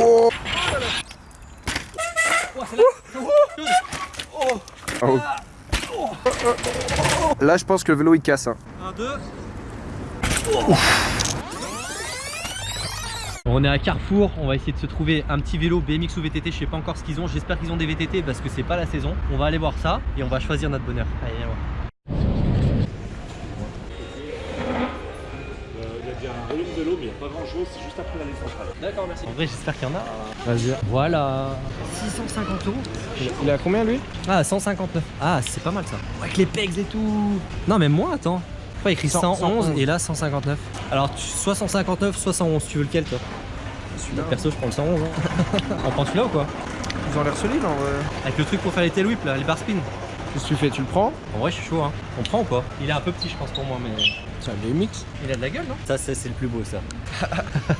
Oh Oh. Là, je pense que le vélo il casse. Hein. 1, 2. On est à Carrefour, on va essayer de se trouver un petit vélo BMX ou VTT, je sais pas encore ce qu'ils ont, j'espère qu'ils ont des VTT parce que c'est pas la saison. On va aller voir ça et on va choisir notre bonheur. Allez, viens voir. Il y a un volume de l'eau, mais il n'y a pas grand chose, c'est juste après la ligne centrale. D'accord, merci. En vrai, j'espère qu'il y en a. Vas-y. Voilà. 650 euros. Il a combien lui? Ah, 159. Ah, c'est pas mal ça. Avec les pegs et tout. Non, même moins, attends. Pas écrit 111, 111 et là 159. Alors, tu- soit 159, soit 111. Tu veux lequel toi? Celui-là. Perso, je prends le 111. Hein. On prend celui-là ou quoi? Ils ont l'air solides en vrai. Avec le truc pour faire les tail whips là, les bar spin. Qu'est-ce que tu fais Tu le prends En vrai, je suis chaud. Hein. On prend ou pas? Il est un peu petit, je pense, pour moi, mais. C'est un BMX. Il a de la gueule, non? Ça, c'est le plus beau, ça.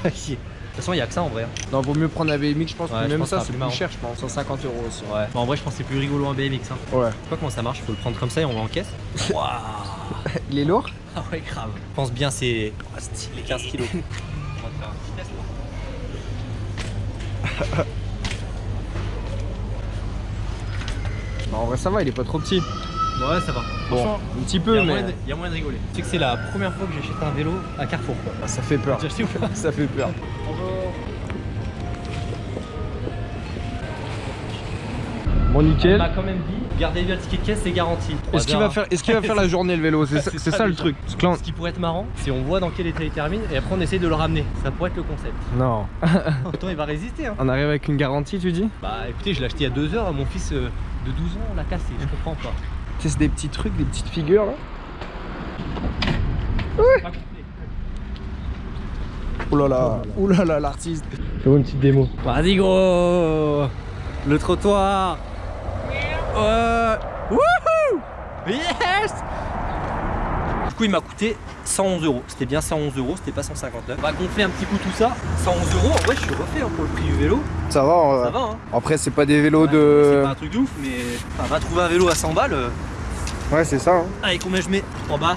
de toute façon, il y a que ça en vrai. hein. Non, vaut mieux prendre un BMX, je pense. Ouais, que je même pense ça, c'est plus plus cher, je pense. 150 euros aussi. Ouais. Bon, en vrai, je pense que c'est plus rigolo un BMX. Hein. Ouais. Je sais pas comment ça marche, faut le prendre comme ça et on l'encaisse. Waouh Il est lourd? Ah ouais, grave. Je pense bien, c'est oh, stylé 15 kilos. on va te faire un petit test, là. Bah, En vrai, ça va, il est pas trop petit. Ouais, ça va. Bon, un petit peu, mais il y a moyen de rigoler. Tu sais que c'est la première fois que j'achète un vélo à Carrefour. Quoi. Ah, ça fait peur. Tu as acheté ou pas Ça fait peur. Bon, On nickel. m'a quand même dit, gardez bien le ticket de caisse, c'est garanti. Est-ce qu'il va faire, est-ce qu'il va faire la journée le vélo C'est ça, le truc. On- Ce qui pourrait être marrant, c'est on voit dans quel état il termine et après on essaye de le ramener. Ça pourrait être le concept. Non. Autant il va résister. Hein. On arrive avec une garantie, tu dis Bah écoutez, je l'ai acheté il y a deux heures, mon fils euh, de 12 ans l'a cassé, je comprends pas. Tu sais, c'est des petits trucs, des petites figures là. Complet. Oh là là, oh là là, l'artiste. Fais-moi une petite démo. Vas-y gros Le trottoir Ouais Wouhou Yes Du coup il m'a coûté 111 euros. C'était bien 111 euros, c'était pas 159. On va gonfler un petit coup tout ça. 111 euros, en vrai je suis refait hein, pour le prix du vélo. Ça va, euh, Ça va hein Après, c'est pas des vélos Ouais, de. C'est pas un truc de ouf, mais enfin, va trouver un vélo à 100 balles. euh. Ouais, c'est ça. hein. Allez, combien je mets? En bas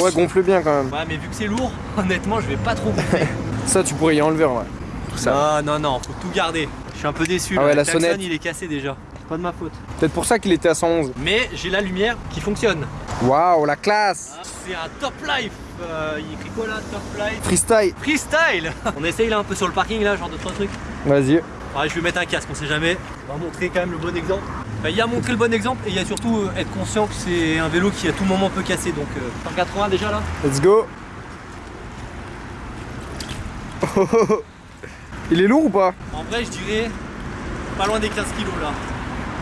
Ouais, gonfle bien quand même. Ouais, mais vu que c'est lourd, honnêtement, je vais pas trop gonfler. Ça, tu pourrais y enlever en vrai. Tout ça. Non, non, non, faut tout garder. Je suis un peu déçu. Ah ouais, Le la klaxon, sonnette. il est cassé déjà. Pas de ma faute. Peut-être pour ça qu'il était à 111. Mais j'ai la lumière qui fonctionne. Waouh, la classe Ah, C'est un top life. Euh, il écrit quoi là Top life? Freestyle. Freestyle On essaye là un peu sur le parking là, genre de trois trucs. Vas-y. Ouais, je vais mettre un casque, on sait jamais. On va montrer quand même le bon exemple. Enfin, il y a montrer le bon exemple et il y a surtout euh, être conscient que c'est un vélo qui à tout moment peut casser. Donc euh, 180 déjà là. Let's go. Il est lourd ou pas? En vrai, je dirais pas loin des 15 kilos là.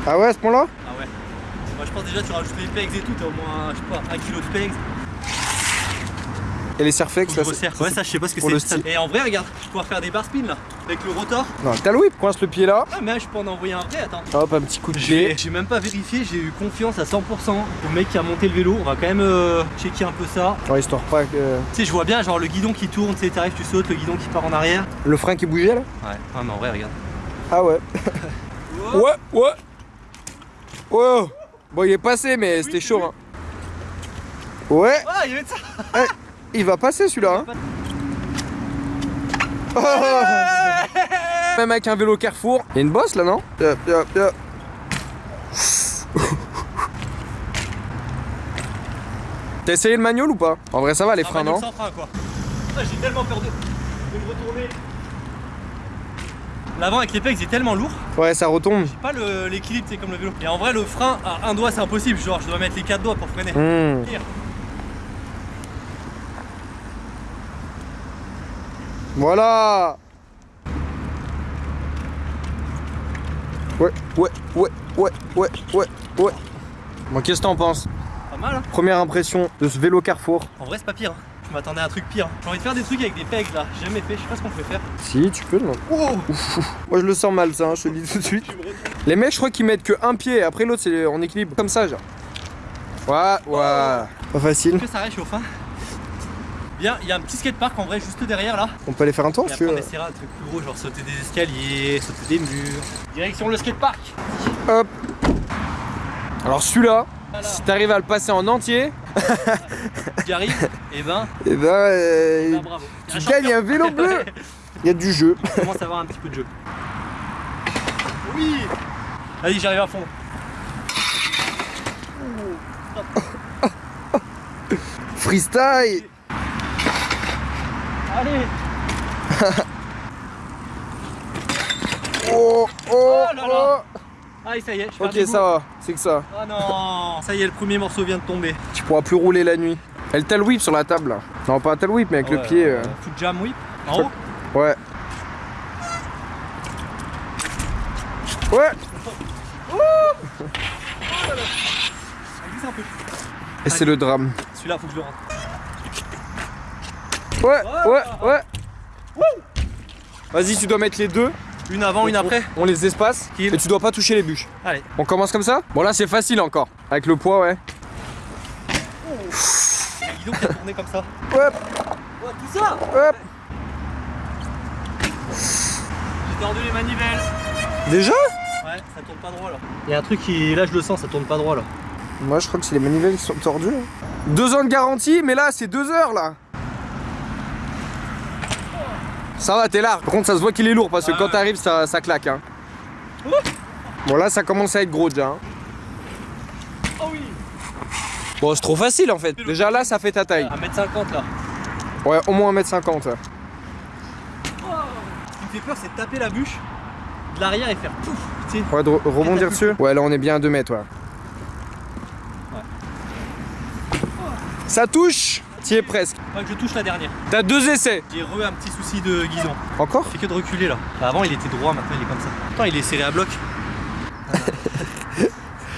Ah ouais, à ce point-là Ah ouais. Moi je pense déjà tu rajoutes les pegs et tout, t'as au moins je sais pas, 1 kg de pegs. Et les que là c'est-. Ouais ça je sais pas ce que c'est. Et en vrai regarde, je peux pouvoir faire des bar spin là, avec le rotor. Non, t'as le whip, coince le pied là. Ah mais je peux en envoyer un vrai, attends. Hop, un petit coup de pied. j'ai même pas vérifié, j'ai eu confiance à 100% au mec qui a monté le vélo. On va quand même euh, checker un peu ça. Ouais, histoire pas que. Tu sais, je vois bien genre le guidon qui tourne, tu sais, t'arrives, tu sautes, le guidon qui part en arrière. Le frein qui bougeait là Ouais, ouais mais en vrai, regarde. Ah ouais. Ouais, ouais. Ouais. Bon, il est passé, mais c'était chaud. Hein. Ouais, Ah, il ça il va passer celui-là. hein. Oh. Même avec un vélo Carrefour. Il y a une bosse là, non? Yep, yep, yep. T'as essayé le manual ou pas? En vrai, ça va les Ah, freins, non? sans frein quoi. Ah, j'ai tellement peur de, de me retourner. L'avant avec les pegs est tellement lourd, Ouais, ça retombe. j'ai pas le- l'équilibre, c'est comme le vélo. Et en vrai, le frein à un doigt, c'est impossible. Genre, je dois mettre les quatre doigts pour freiner. Hmm. Voilà Ouais, ouais, ouais, ouais, ouais, ouais, ouais. Bon, qu'est-ce que t'en penses? Pas mal, hein Première impression de ce vélo Carrefour En vrai, c'est pas pire. hein. Je m'attendais à un truc pire. J'ai envie de faire des trucs avec des pegs là. J'ai jamais fait, je sais pas ce qu'on peut faire. Si, tu peux, non Moi, je le sens mal, ça, hein, je te le dis tout de suite. Les mecs, je crois qu'ils mettent que un pied, et après l'autre, c'est en équilibre, comme ça, genre. Ouais, ouais. Pas facile. Que ça réchauffe, hein? Bien, il y a un petit skatepark en vrai juste derrière là. On peut aller faire un tour, si tu on veux. essaiera un truc plus gros, genre sauter des escaliers, sauter des murs. Direction le skatepark. Hop. Alors, celui-là. Si t'arrives à le passer en entier, J'y arrive. Et ben, eh ben, euh, ben, bravo. tu Un gagnes un vélo bleu Il y a du jeu. On commence à avoir un petit peu de jeu. Oui Vas-y, j'arrive à fond. Freestyle Allez Oh, oh, Oh là là. oh. Ah, ça y est, je Ok, ça va, c'est que ça. Ah non Ça y est, le premier morceau vient de tomber. Tu pourras plus rouler la nuit. Elle t'a le whip sur la table là. Non, pas t'a le whip, mais avec le pied. euh, euh, Foot jam whip En haut Ouais. Ouais Ça un peu. Et c'est le drame. Celui-là, faut que je le rentre. Ouais, ouais, ouais. Vas-y, tu dois mettre les deux. Une avant, une après On les espace. Kill. Et tu dois pas toucher les bûches. Allez. On commence comme ça Bon, là, c'est facile encore. Avec le poids, ouais. Il qui a tourné comme ça. Hop, Oh, tout ça hop. J'ai tordu les manivelles. Déjà Ouais, ça tourne pas droit là. Il y a un truc qui. Là, je le sens, ça tourne pas droit là. Moi, je crois que c'est les manivelles qui sont tordues. hein. Deux ans de garantie, mais là, c'est deux heures là. Ça va, t'es large. Par contre, ça se voit qu'il est lourd parce que Ah quand ouais. t'arrives, ça, ça claque. Hein. Bon, là, ça commence à être gros déjà. hein. Oh oui Bon, c'est trop facile en fait. Déjà là, ça fait ta taille. 1m50 là. Ouais, au moins 1m50. ouais. Ce qui me fait peur, c'est de taper la bûche de l'arrière et faire pouf Tu sais, Ouais, de re- rebondir dessus. Ouais, là, on est bien à 2 mètres, ouais. Ça touche T'y es presque. Que je touche la dernière. T'as deux essais. J'ai re un petit souci de guidon. Encore Il fait que de reculer là. Bah, avant il était droit, maintenant il est comme ça. Attends, il est serré à bloc.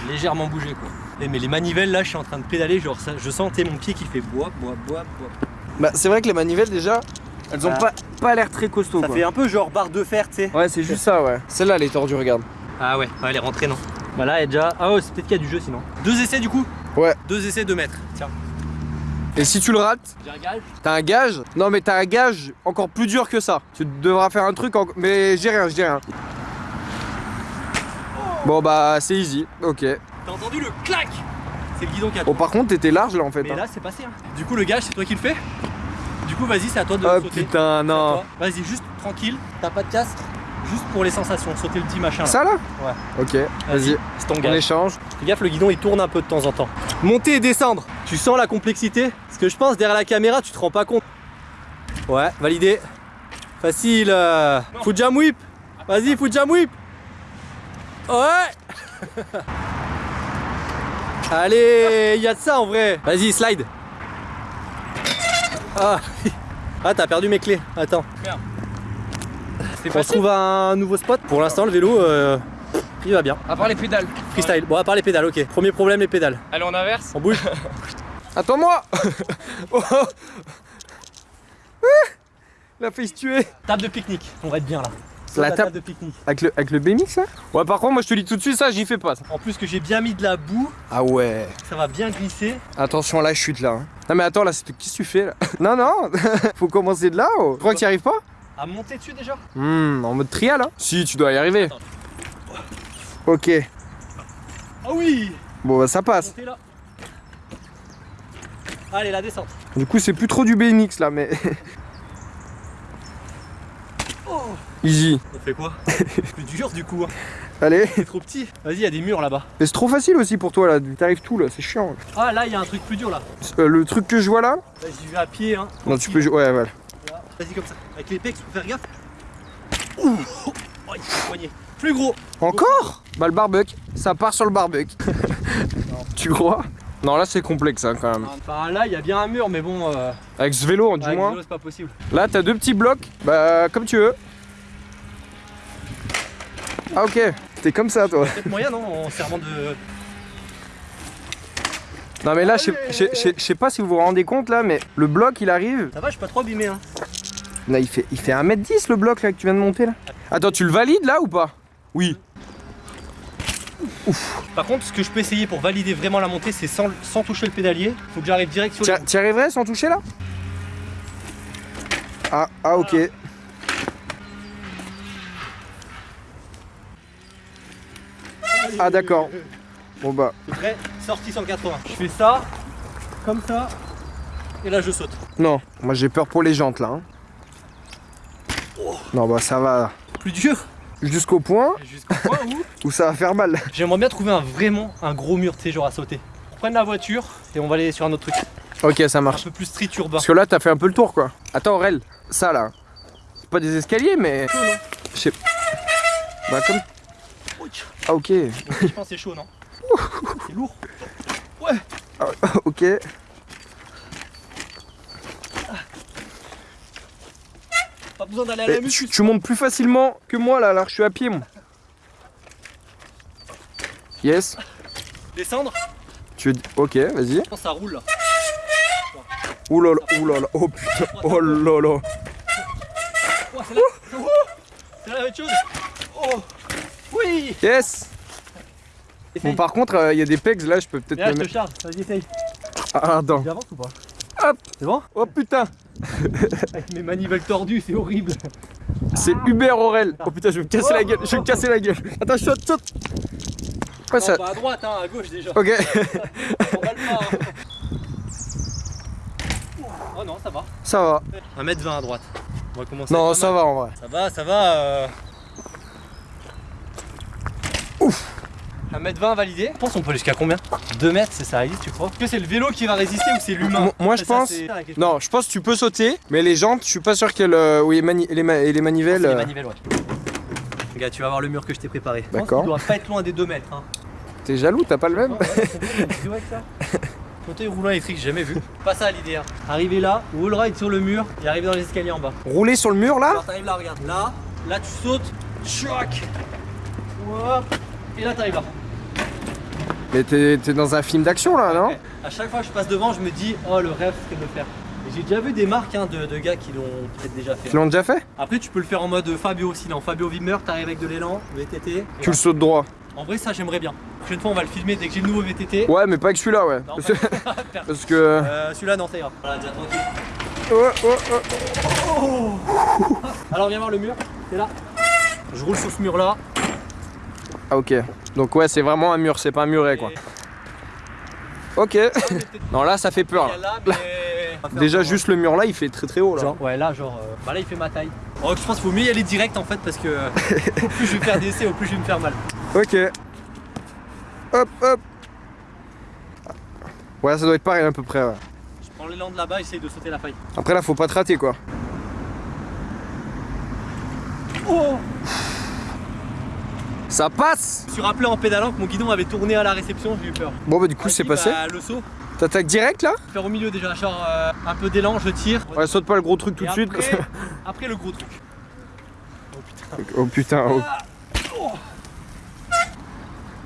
Légèrement bougé quoi. Eh, mais les manivelles là, je suis en train de pédaler, genre ça, je sentais mon pied qui fait bois, bois, bois, bois. Bah, c'est vrai que les manivelles, déjà, elles ont Ah. pas, pas l'air très costauds. Ça quoi. fait un peu genre barre de fer, tu sais. Ouais, c'est juste ça, ouais. Celle-là, elle est tordue, regarde. Ah ouais, ouais, elle est rentrée non. Bah là, elle est déjà. Ah ouais, c'est peut-être qu'il y a du jeu sinon. Deux essais du coup Ouais. Deux essais de mètres. Tiens. Et si tu le rates, t'as un gage. Non, mais t'as un gage encore plus dur que ça. Tu devras faire un truc en... Mais j'ai rien, j'ai rien. Bon, bah, c'est easy. Ok. T'as entendu le clac? C'est le guidon qui a Bon, par contre, t'étais large là en fait. Mais hein. là, c'est passé. hein. Du coup, le gage, c'est toi qui le fais. Du coup, vas-y, c'est à toi de Oh sauter. putain, non. Vas-y, juste tranquille. T'as pas de casque? Juste pour les sensations. Sauter le petit machin. Là. Ça là? Ouais. Ok, vas-y. C'est ton On gage. échange. Fais gaffe, le guidon il tourne un peu de temps en temps. Monter et descendre. Tu sens la complexité Parce que je pense derrière la caméra, tu te rends pas compte. Ouais, validé. Facile. euh. Foot jam whip. Vas-y, foot jam whip. Ouais. Allez, il y a de ça en vrai. Vas-y, slide. Ah, ah t'as perdu mes clés. Attends. On se trouve à un nouveau spot. Pour l'instant, le vélo, euh, il va bien. À part les pédales. Freestyle. Bon, à part les pédales, ok. Premier problème, les pédales. Allez, on inverse. On bouge. Attends-moi Oh. La fait se tuer Table de pique-nique. On va être bien là. La la, table- table de pique-nique. Avec le, avec le BMX là Ouais, par contre, moi je te dis tout de suite, ça j'y fais pas. ça. En plus que j'ai bien mis de la boue, Ah ouais. ça va bien glisser. Attention à la chute là. hein. Non, mais attends, là, c'est- qu'est-ce que tu fais là Non, non Faut commencer de là oh. Tu crois que tu arrives pas À monter dessus déjà Hmm, en mode trial hein Si, tu dois y arriver. Attends. Ok. Ah oui Bon, bah ça passe. Là. Allez, la descente. Du coup, c'est plus trop du BMX là, mais. Easy. On fait quoi? Plus dur du coup. hein. Allez. C'est trop petit. Vas-y, il y a des murs là-bas. Mais c'est trop facile aussi pour toi là. T'arrives tout là, c'est chiant. Ah là, il y a un truc plus dur là. Euh, le truc que je vois là? Vas-y, j'y vais à pied. Hein. Non, tu peux. jouer- Ouais, voilà. Là. Vas-y, comme ça. Avec les pecs, faut faire gaffe. Ouh Plus gros. Encore? Bah, le barbecue. Ça part sur le barbecue. tu crois? Non, là, c'est complexe hein, quand même. Enfin là, il y a bien un mur, mais bon. Euh, Avec ce vélo, du avec moins. vélo, c'est pas possible. Là, t'as deux petits blocs. Bah, comme tu veux. Ah, ok. T'es comme ça, toi. Peut-être moyen, non En servant de. Non, mais là, je sais- je sais- je sais- je sais pas si vous vous rendez compte là, mais le bloc il arrive. Ça va, je suis pas trop abîmé. Hein. Là, il fait, il fait 1m10 le bloc là que tu viens de monter là. Attends, tu le valides là ou pas? Oui. Par contre, ce que je peux essayer pour valider vraiment la montée, c'est sans, sans toucher le pédalier. Faut que j'arrive direct sur le. tu arriverais sans toucher là? Ah, ah, ok. Ah, d'accord. Bon bah. Prêt Sortie 180. Je fais ça, comme ça, et là je saute. Non, moi j'ai peur pour les jantes là. hein. Non, bah ça va. Plus dur Jusqu'au point Jusqu'au point où où ça va faire mal. J'aimerais bien trouver un vraiment un gros mur, tu sais, genre à sauter. On prenne la voiture et on va aller sur un autre truc. Ok, ça Un marche. peu plus street urbain. Parce que là, t'as fait un peu le tour, quoi. Attends, Aurel, ça là. C'est pas des escaliers, mais. Chaud, non Je sais. Bah, comme. Ah, ok. Donc, Je pense que c'est chaud, non C'est lourd. ok. Besoin d'aller à la muscu. tu, tu montes plus facilement que moi là, là, je suis à pied, moi. Yes. Descendre Tu. Ok, vas-y. Ça roule là. Là là, là là, oh putain, oh là là. Oh, c'est la... Oh c'est la même chose. Oh Oui Yes. Bon, Essaye. par contre, il y a des pegs là, je peux peut-être là, me je te charge. Vas-y, essaye. Ah, attends. J'avance ou pas Hop. C'est bon Oh putain, Avec mes manivelles tordues, c'est horrible. c'est Hubert Aurel. Oh putain, je vais me casser la gueule, je vais me casser la gueule. Attends, saute, saute. Ouais, ça. Pas à droite, hein, à gauche déjà. Ok. On va le pas. hein. Oh non, ça va. Ça va. 1m20 à droite. On va commencer. Non, ça mal. va en vrai. Ça va, ça va. Euh... Ouf 1m20 validé. Je pense qu'on peut aller jusqu'à combien? 2 mètres, c'est ça résiste, tu crois? Est-ce que c'est le vélo qui va résister ou c'est l'humain? Mo- moi, je pense-. Non, je pense que tu peux sauter, mais les jantes, je suis pas sûr qu'elles. euh, Oui, les, mani- les, ma- et les manivelles. Les euh, manivelles, ouais. Regarde, tu vas voir le mur que je t'ai préparé. D'accord. qu'il doit pas être loin des 2 mètres. Hein. T'es jaloux, t'as pas le même? Fauteuil roulant électrique, j'ai jamais vu. Pas ça l'idée. Hein. Arriver là, wall ride sur le mur et arriver dans les escaliers en bas. Rouler sur le mur là? Alors t'arrives là, regarde. Là, là tu sautes, choc. Hop. Et là t'arrives là. Mais t'es dans un film d'action là, non? Ouais. À chaque fois que je passe devant, je me dis, oh le rêve serait de le faire. J'ai déjà vu des marques hein, de, de gars qui l'ont peut-être déjà fait. Ils l'ont déjà fait? Après, tu peux le faire en mode Fabio aussi. Non, Fabio Wimmer, t'arrives avec de l'élan, VTT. Tu le sautes droit. En vrai, ça j'aimerais bien. La prochaine fois, on va le filmer dès que j'ai le nouveau VTT. Ouais, mais pas avec celui-là, ouais. Non, Parce que. parce Euh, Celui-là, non, ça ira. Voilà, déjà tranquille. Oh, oh, oh. Alors, viens voir le mur. C'est là. Je roule sur ce mur-là. Ah, ok. Donc, ouais, c'est vraiment un mur, c'est pas un muret quoi. Ok. non, là, ça fait peur. Là. mais- Déjà, juste le mur là, il fait très très haut là. Genre, ouais, là, genre. euh, Bah là, il fait ma taille. Oh, je pense qu'il faut mieux y aller direct en fait parce que euh, au plus je vais faire des essais, au plus je vais me faire mal. Ok. Hop, hop. Ouais, ça doit être pareil à peu près. ouais. Je prends l'élan de là-bas, j'essaye de sauter la faille. Après, là, faut pas te rater quoi. Oh Ça passe Je me suis rappelé en pédalant que mon guidon avait tourné à la réception, j'ai eu peur. Bon, bah, du coup, c'est Vas-y, passé. bah, le saut, T'attaques direct là faire au milieu déjà, genre euh, un peu d'élan, je tire. Ouais, saute pas le gros truc tout de suite. après, après le gros truc. Oh putain. oh putain, oh.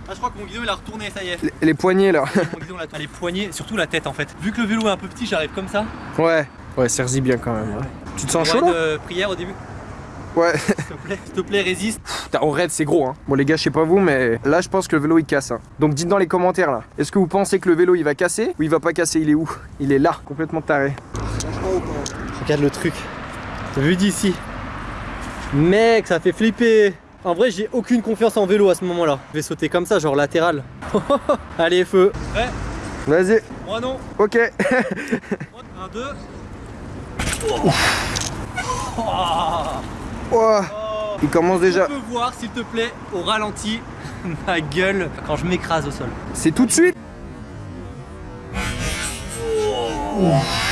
Ah, je crois que mon guidon il a retourné, ça y est. Les, les poignets là. Mon guidon là, les poignets, surtout la tête en fait. Vu que le vélo est un peu petit, j'arrive comme ça. Ouais. Ouais, serre-y bien quand même. ouais. Tu te sens chaud là euh, prière au début. Ouais. S'il te plaît, s'il te plaît, résiste. Putain, en raid, c'est gros hein. Bon, les gars, je sais pas vous, mais là, je pense que le vélo il casse. hein. Donc, dites dans les commentaires là. Est-ce que vous pensez que le vélo il va casser ou il va pas casser? Il est où? Il est là, complètement taré. Regarde le truc. Vu d'ici? Mec, ça fait flipper. En vrai, j'ai aucune confiance en vélo à ce moment-là. Je vais sauter comme ça, genre latéral. Allez, feu. Ouais, Vas-y. moi non. Ok. Moi, Un, deux. Ouah, Oh. Il commence déjà. Tu peux voir, s'il te plaît, au ralenti, ma gueule quand je m'écrase au sol. C'est tout de suite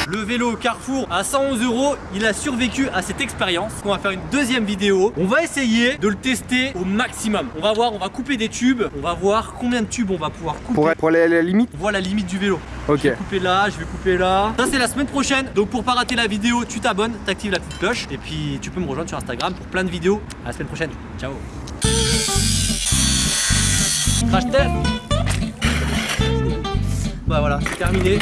Le vélo Carrefour à 111 euros, il a survécu à cette expérience. On va faire une deuxième vidéo. On va essayer de le tester au maximum. On va voir, on va couper des tubes. On va voir combien de tubes on va pouvoir couper. pour, pour aller à la limite? Voit la limite du vélo. Ok. Je vais couper là, je vais couper là. Ça c'est la semaine prochaine. Donc pour pas rater la vidéo, tu t'abonnes, t'actives la petite cloche et puis tu peux me rejoindre sur Instagram pour plein de vidéos. À la semaine prochaine. Ciao. Crash test. Bah voilà, c'est terminé.